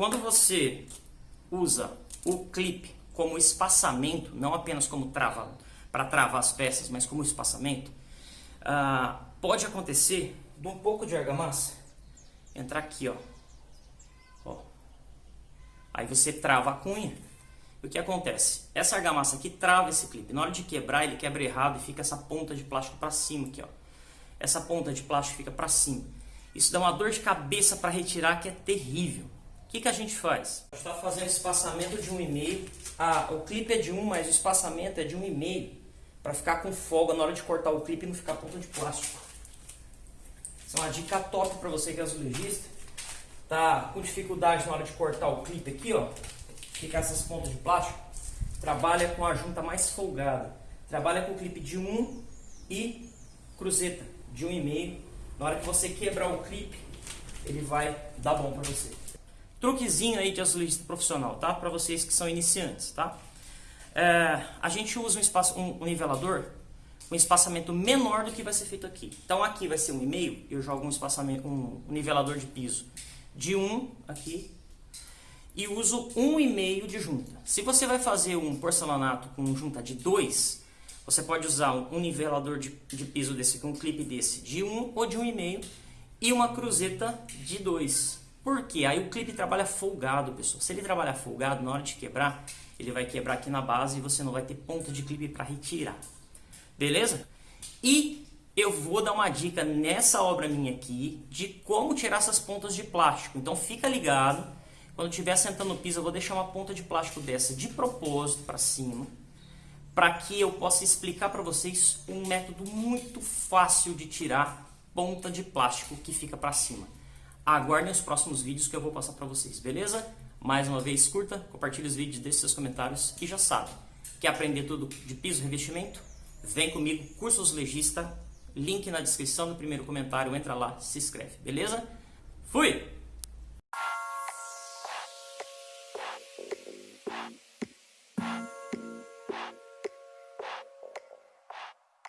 quando você usa o clipe como espaçamento, não apenas como trava, para travar as peças, mas como espaçamento, ah, pode acontecer de um pouco de argamassa entrar aqui, ó. ó. Aí você trava a cunha. O que acontece? Essa argamassa aqui trava esse clipe. Na hora de quebrar, ele quebra errado e fica essa ponta de plástico para cima aqui, ó. Essa ponta de plástico fica para cima. Isso dá uma dor de cabeça para retirar que é terrível. Que, que a gente faz? A gente está fazendo espaçamento de 1,5. Ah, o clipe é de 1, mas o espaçamento é de 1,5. Para ficar com folga na hora de cortar o clipe e não ficar ponta de plástico. Isso é uma dica top para você que é azulejista. Tá com dificuldade na hora de cortar o clipe aqui, ó. Ficar essas pontas de plástico. Trabalha com a junta mais folgada. Trabalha com o clipe de 1 e cruzeta de 1,5. Na hora que você quebrar o clipe, ele vai dar bom para você. Truquezinho aí de azulejista profissional, tá? Para vocês que são iniciantes, tá? É, a gente usa um, espaço, um, um nivelador um espaçamento menor do que vai ser feito aqui. Então aqui vai ser um e meio, eu jogo um espaçamento, um, um nivelador de piso de 1 um aqui e uso um e meio de junta. Se você vai fazer um porcelanato com junta de 2, você pode usar um, um nivelador de, de, piso desse com um clipe desse de 1 um ou de 1,5 um e e uma cruzeta de 2. Por quê? Aí o clipe trabalha folgado, pessoal. Se ele trabalhar folgado, na hora de quebrar, ele vai quebrar aqui na base e você não vai ter ponta de clipe para retirar. Beleza? E eu vou dar uma dica nessa obra minha aqui de como tirar essas pontas de plástico. Então fica ligado. Quando estiver sentando no piso, eu vou deixar uma ponta de plástico dessa de propósito para cima. Para que eu possa explicar para vocês um método muito fácil de tirar ponta de plástico que fica para cima. Aguardem os próximos vídeos que eu vou passar para vocês, beleza? Mais uma vez, curta, compartilhe os vídeos, deixe seus comentários e já sabe, quer aprender tudo de piso revestimento? Vem comigo, Cursos Legista, link na descrição no primeiro comentário, entra lá, se inscreve, beleza? Fui!